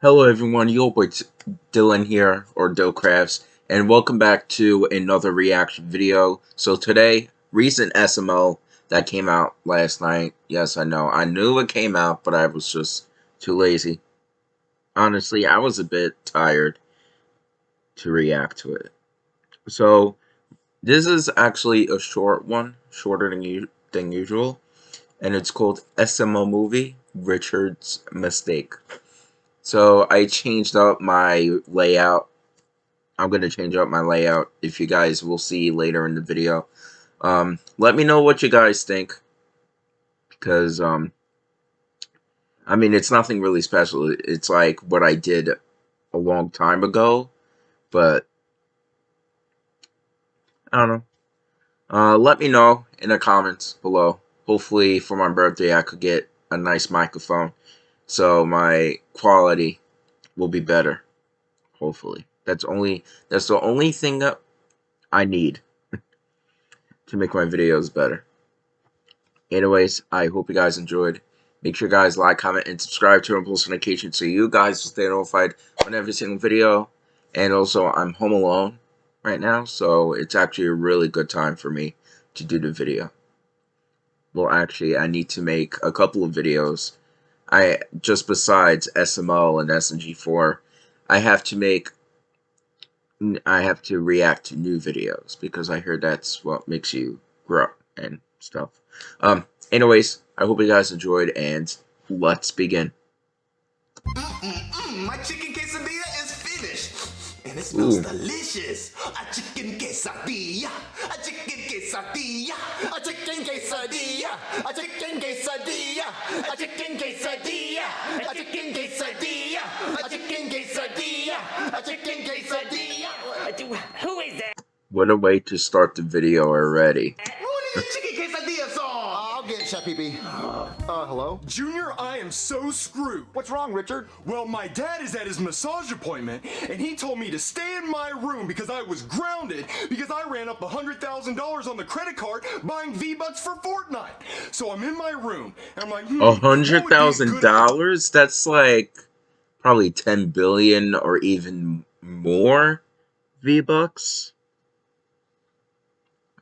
Hello everyone, your boy Dylan here, or Dillcrafts, and welcome back to another reaction video. So today, recent SML that came out last night. Yes, I know, I knew it came out, but I was just too lazy. Honestly, I was a bit tired to react to it. So, this is actually a short one, shorter than, than usual, and it's called SML Movie, Richard's Mistake. So I changed up my layout. I'm going to change up my layout if you guys will see later in the video. Um, let me know what you guys think. Because, um, I mean, it's nothing really special. It's like what I did a long time ago. But, I don't know. Uh, let me know in the comments below. Hopefully, for my birthday, I could get a nice microphone so my quality will be better hopefully. That's only that's the only thing that I need to make my videos better. Anyways I hope you guys enjoyed. Make sure you guys like comment and subscribe to post Notification so you guys will stay notified on every single video. And also I'm home alone right now so it's actually a really good time for me to do the video. Well actually I need to make a couple of videos I just besides SML and SMG4, I have to make I have to react to new videos because I heard that's what makes you grow and stuff. Um, anyways, I hope you guys enjoyed and let's begin. Mm -mm -mm, and it smells Ooh. delicious. A chicken quesadilla, a chicken quesadilla, a chicken quesadilla, a chicken quesadilla, a chicken quesadilla, a chicken quesadilla, a chicken quesadilla, a chicken quesadilla. Who is that? What a way to start the video already. Chef Pee Uh, hello? Junior, I am so screwed. What's wrong, Richard? Well, my dad is at his massage appointment, and he told me to stay in my room because I was grounded because I ran up $100,000 on the credit card buying V-Bucks for Fortnite. So I'm in my room, and I'm like, hmm, $100,000? That's like probably 10 billion or even more V-Bucks.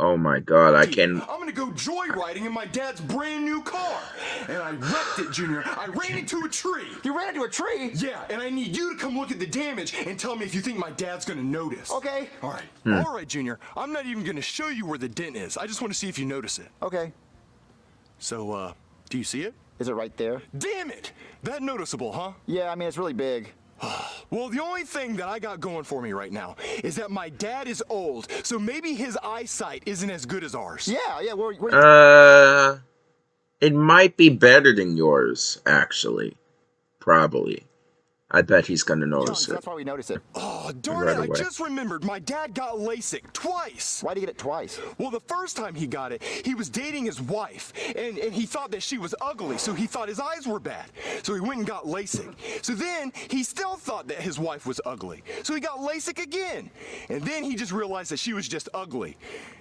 Oh my god, I can. I'm gonna go joyriding in my dad's brand new car. And I wrecked it, Junior. I ran into a tree. You ran into a tree? Yeah, and I need you to come look at the damage and tell me if you think my dad's gonna notice. Okay. All right. Hmm. All right, Junior. I'm not even gonna show you where the dent is. I just want to see if you notice it. Okay. So, uh, do you see it? Is it right there? Damn it! That noticeable, huh? Yeah, I mean, it's really big. Well, the only thing that I got going for me right now is that my dad is old, so maybe his eyesight isn't as good as ours. Yeah, yeah. We're, we're... Uh, it might be better than yours, actually. Probably. I bet he's gonna notice it. That's why we notice it. Oh, darn right it, away. I just remembered my dad got LASIK twice. Why did he get it twice? Well, the first time he got it, he was dating his wife, and, and he thought that she was ugly, so he thought his eyes were bad. So he went and got LASIK. So then, he still thought that his wife was ugly. So he got LASIK again. And then he just realized that she was just ugly.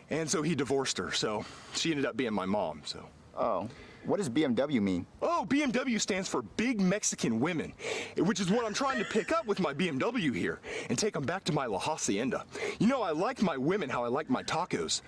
And so he divorced her, so she ended up being my mom, so. Oh. What does BMW mean? Oh, BMW stands for Big Mexican Women, which is what I'm trying to pick up with my BMW here and take them back to my La Hacienda. You know, I like my women how I like my tacos.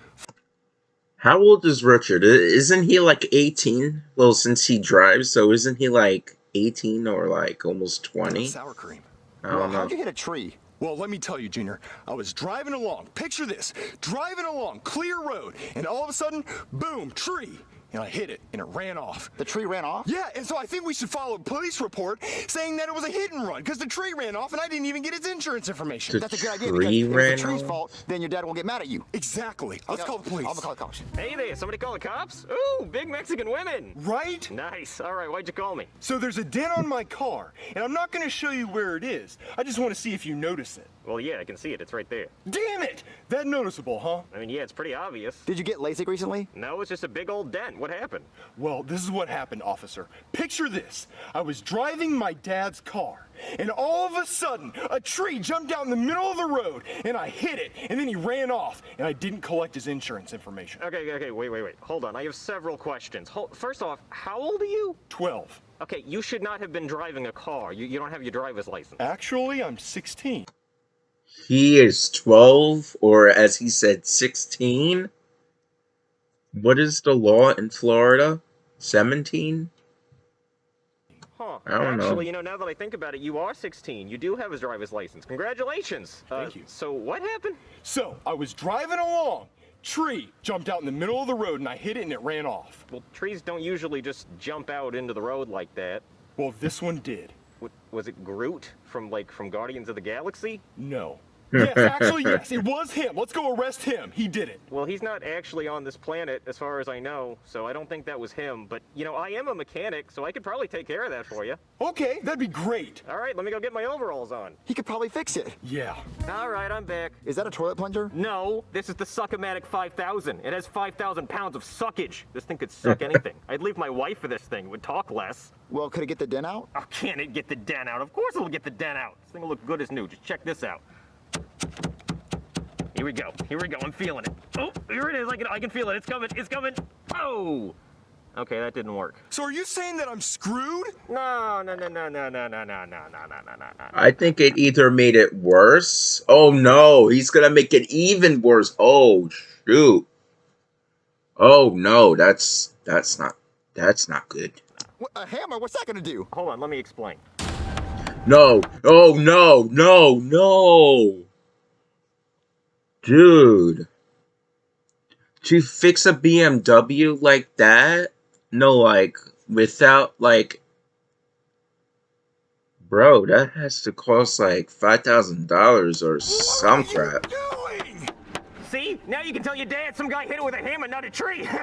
How old is Richard? Isn't he like 18? Well, since he drives, so isn't he like 18 or like almost 20? Sour cream. I don't well, know. How'd you hit a tree? Well, let me tell you, Junior, I was driving along, picture this, driving along, clear road, and all of a sudden, boom, tree and I hit it, and it ran off. The tree ran off? Yeah, and so I think we should follow a police report saying that it was a hit and run, because the tree ran off, and I didn't even get its insurance information. The That's a good idea, tree because ran if it's the tree's fault, then your dad won't get mad at you. Exactly. Let's call the police. I'm gonna call the cops. Hey there, somebody call the cops? Ooh, big Mexican women. Right? Nice. All right, why'd you call me? So there's a dent on my car, and I'm not gonna show you where it is. I just want to see if you notice it. Well, yeah, I can see it. It's right there. Damn it! That noticeable, huh? I mean, yeah, it's pretty obvious. Did you get LASIK recently? No, it's just a big old dent. What happened? Well, this is what happened, officer. Picture this. I was driving my dad's car, and all of a sudden, a tree jumped out in the middle of the road, and I hit it, and then he ran off, and I didn't collect his insurance information. Okay, okay, wait, wait, wait. Hold on. I have several questions. Hold, first off, how old are you? 12. Okay, you should not have been driving a car. You, you don't have your driver's license. Actually, I'm 16. He is 12, or as he said, 16? What is the law in Florida? 17? Huh. I don't know. Actually, you know, now that I think about it, you are 16. You do have a driver's license. Congratulations. Uh, Thank you. So what happened? So, I was driving along. Tree jumped out in the middle of the road and I hit it and it ran off. Well, trees don't usually just jump out into the road like that. Well, this one did. Was it Groot from like from Guardians of the Galaxy? No. Yes, actually, yes, it was him. Let's go arrest him. He did it. Well, he's not actually on this planet, as far as I know, so I don't think that was him. But you know, I am a mechanic, so I could probably take care of that for you. Okay, that'd be great. All right, let me go get my overalls on. He could probably fix it. Yeah. All right, I'm back. Is that a toilet plunger? No, this is the Suckomatic 5000. It has 5,000 pounds of suckage. This thing could suck anything. I'd leave my wife for this thing. It would talk less. Well, could it get the dent out? Oh, can it get the dent out? Of course it'll get the dent out. This thing will look good as new. Just check this out. Here we go. Here we go. I'm feeling it. Oh, here it is. I can, I can feel it. It's coming. It's coming. Oh. Okay, that didn't work. So are you saying that I'm screwed? No, no, no, no, no, no, no, no, no, no, no, no, no, no. I think it either made it worse. Oh no, he's gonna make it even worse. Oh shoot. Oh no, that's that's not that's not good. A hammer? What's that gonna do? Hold on. Let me explain. No. Oh no, no, no. Dude. To fix a BMW like that? No, like without like Bro, that has to cost like five thousand dollars or some crap. What are you doing? See? Now you can tell your dad some guy hit it with a hammer, not a tree.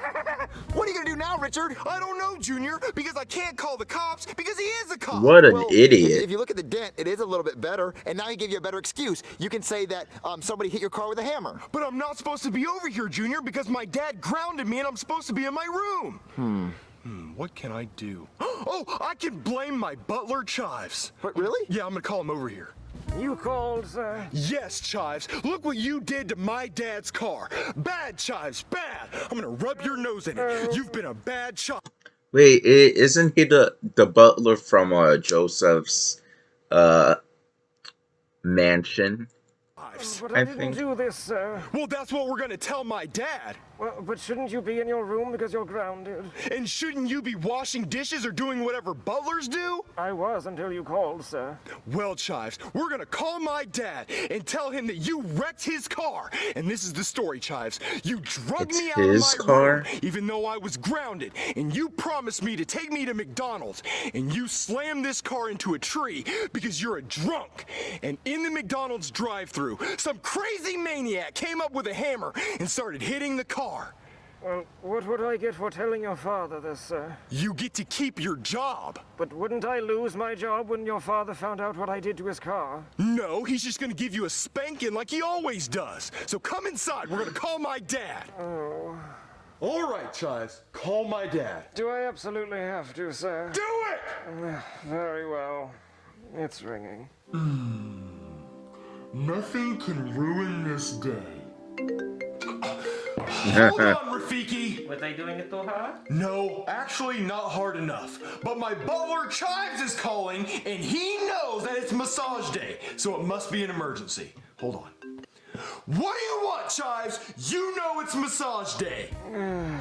What are you gonna do now, Richard? I don't know, Junior, because I can't call the cops because he is a cop. What an Well, idiot. if you look at the dent, it is a little bit better, and now he gave you a better excuse. You can say that um, somebody hit your car with a hammer. But I'm not supposed to be over here, Junior, because my dad grounded me and I'm supposed to be in my room. Hmm. Hmm, what can I do? Oh, I can blame my butler, Chives. What, really? Yeah, I'm gonna call him over here. You called, sir? Yes, Chives. Look what you did to my dad's car. Bad, Chives, bad. I'm gonna rub your nose in it. You've been a bad child. Wait, isn't he the the butler from uh, Joseph's uh mansion? Chives. I think. do this, sir. Well, that's what we're gonna tell my dad. Well, but shouldn't you be in your room because you're grounded? And shouldn't you be washing dishes or doing whatever butlers do? I was until you called, sir. Well, Chives, we're gonna call my dad and tell him that you wrecked his car. And this is the story, Chives. You drugged It's me out his of my car? room, even though I was grounded. And you promised me to take me to McDonald's. And you slammed this car into a tree because you're a drunk. And in the McDonald's drive-through, some crazy maniac came up with a hammer and started hitting the car. Well, what would I get for telling your father this, sir? You get to keep your job. But wouldn't I lose my job when your father found out what I did to his car? No, he's just gonna give you a spanking like he always does. So come inside. We're gonna call my dad. Oh. All right, Chives. Call my dad. Do I absolutely have to, sir? Do it! Ah, very well. It's ringing. Hmm. Nothing can ruin this day. Hold on, Rafiki. Were they doing it too hard? No, actually not hard enough. But my butler Chives is calling, and he knows that it's massage day, so it must be an emergency. Hold on. What do you want, Chives? You know it's massage day.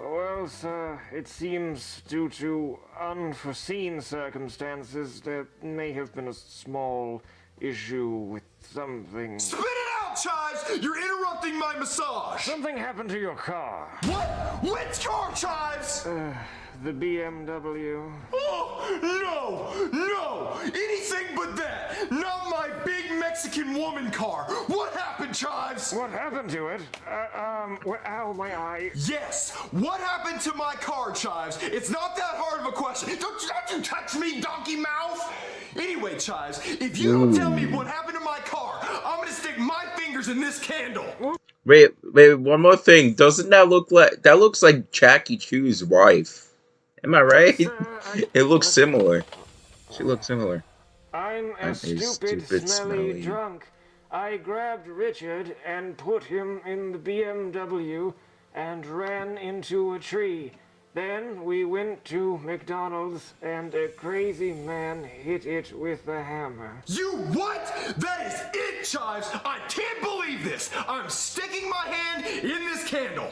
Well, sir, it seems due to unforeseen circumstances there may have been a small issue with something. Spit it out, Chives! You're interrupting my massage! Something happened to your car. What? Which car, Chives? The BMW. Oh, no! No! Anything but that! Not my big Mexican woman car! What happened, Chives? What happened to it? Uh, um, wh- ow, my eye. Yes! What happened to my car, Chives? It's not that hard of a question. Don't, don't you touch me, donkey mouth! Anyway, Chives, if you don't tell me what happened to my car, I'm gonna stick my fingers in this candle. Wait, wait, one more thing. Doesn't that look like that looks like Jackie Chu's wife? Am I right? Sir, I- It looks similar. She looks similar. I'm a I'm a stupid, stupid, smelly, smelly- drunk. I grabbed Richard and put him in the BMW and ran into a tree. Then we went to McDonald's and a crazy man hit it with a hammer. You what? That is it, Chives! I can't believe this! I'm sticking my hand in this candle!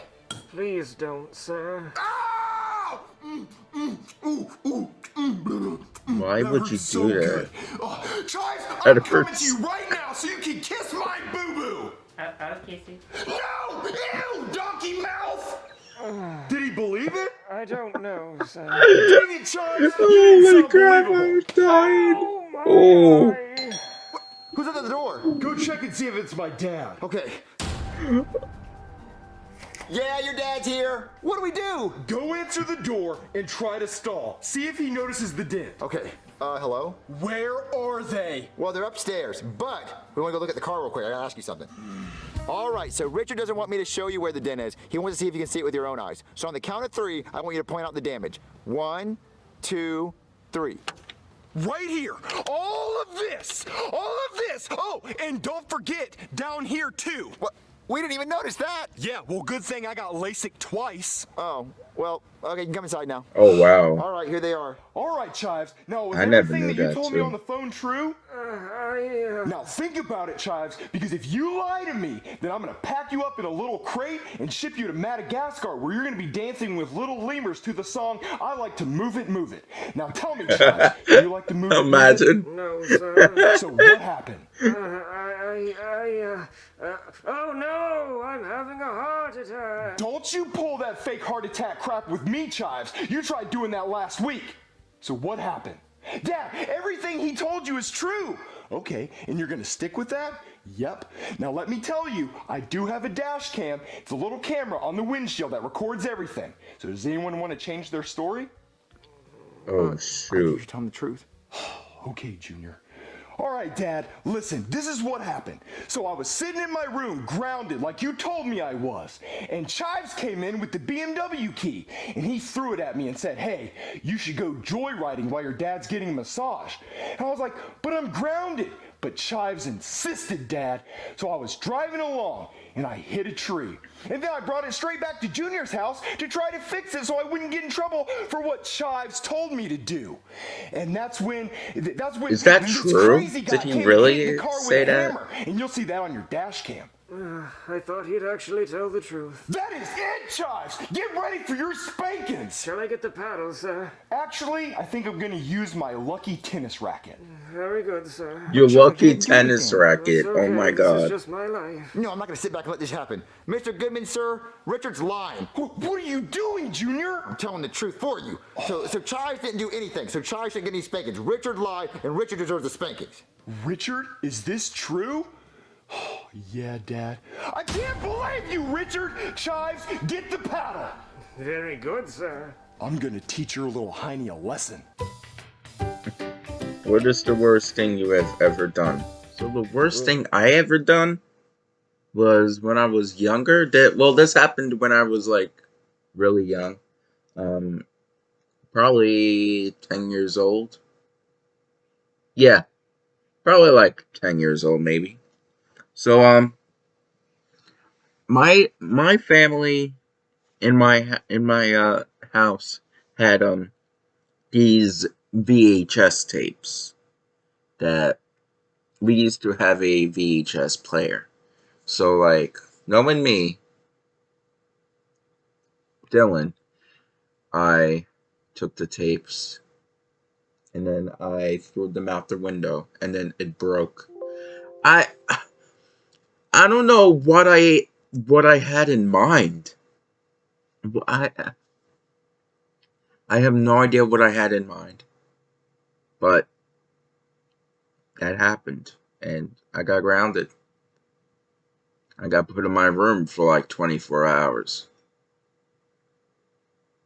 Please don't, sir. Ow! Mm, mm, ooh, ooh, mm, mm, Why would you do so that? good. Oh, Chives, That I'm coming hurts. to you right now so you can kiss my boo-boo! Okay, No! Ew! Donkey mouth! Did he believe it? I don't know, sir. Dang it, Chives! Oh You my ain't so god, believable. I died. Oh my Oh. eye. Who's at the door? Go check and see if it's my dad. Okay. Yeah, your dad's here. What do we do? Go answer the door and try to stall. See if he notices the dent. Okay. Uh, hello? Where are they? Well, they're upstairs, but we want to go look at the car real quick. I gotta ask you something. All right, so Richard doesn't want me to show you where the dent is. He wants to see if you can see it with your own eyes. So on the count of three, I want you to point out the damage. One, two, three. Right here. All of this. All of this. Oh, and don't forget, down here too. What? We didn't even notice that. Yeah, well, good thing I got LASIK twice. Oh, well, okay, you can come inside now. Oh wow. All right, here they are. All right, Chives. Now, was I never everything knew that you that, told me on the phone true? I, uh, Now think about it, Chives, because if you lie to me, then I'm gonna pack you up in a little crate and ship you to Madagascar, where you're gonna be dancing with little lemurs to the song "I Like to Move It, Move It." Now tell me, Chives, do you like to move it? Imagine. no, sir. So what happened? Uh, I, I, I, uh, uh, oh no, I'm having a heart attack. Don't you pull that fake heart attack crap with me, Chives. You tried doing that last week. So what happened? Dad, everything he told you is true. Okay, and you're gonna stick with that? Yep. Now let me tell you, I do have a dash cam. It's a little camera on the windshield that records everything. So does anyone want to change their story? Oh uh, You shoot. should tell them the truth. Okay, Junior. All right, Dad, listen, this is what happened. So I was sitting in my room, grounded, like you told me I was. And Chives came in with the BMW key, and he threw it at me and said, Hey, you should go joyriding while your dad's getting a massage. And I was like, But I'm grounded. But Chives insisted, Dad. So I was driving along, and I hit a tree. And then I brought it straight back to Junior's house to try to fix it so I wouldn't get in trouble for what Chives told me to do. And that's when that's when Is that true? Did he really say that? hammer. And you'll see that on your dash cam. Uh, I thought he'd actually tell the truth. That is it, Chives! Get ready for your spankings! Shall I get the paddle, sir? Actually, I think I'm gonna use my lucky tennis racket. Very good, sir. Your trying lucky tennis anything. racket. It's Oh okay, my This is god. just my life. No, I'm not gonna sit back and let this happen. Mr. Goodman, sir, Richard's lying. What are you doing, Junior? I'm telling the truth for you. So, so Chives didn't do anything. So Chives didn't get any spankings. Richard lied, and Richard deserves the spankings. Richard, is this true? yeah, Dad. I can't believe you, Richard! Chives, get the paddle! Very good, sir. I'm gonna teach your little hiney a lesson. What is the worst thing you have ever done? So the worst thing I ever done was when I was younger. That well, this happened when I was like really young, um, probably ten years old. Yeah, probably like ten years old, maybe. So um, my my family in my in my uh house had um these VHS tapes that we used to have a VHS player. So like knowing me, Dylan, I took the tapes and then I threw them out the window and then it broke. I I don't know what I what I had in mind. I I have no idea what I had in mind. But that happened and I got grounded. I got put in my room for like 24 hours.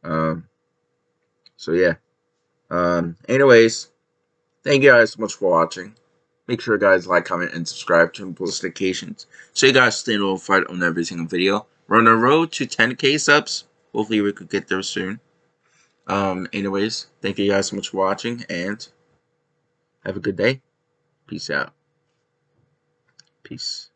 Um so yeah. Um anyways, thank you guys so much for watching. Make sure you guys like, comment, and subscribe to notifications so you guys stay notified on every single video. We're on the road to 10k subs. Hopefully we could get there soon. Um, anyways, thank you guys so much for watching and have a good day. Peace out. Peace.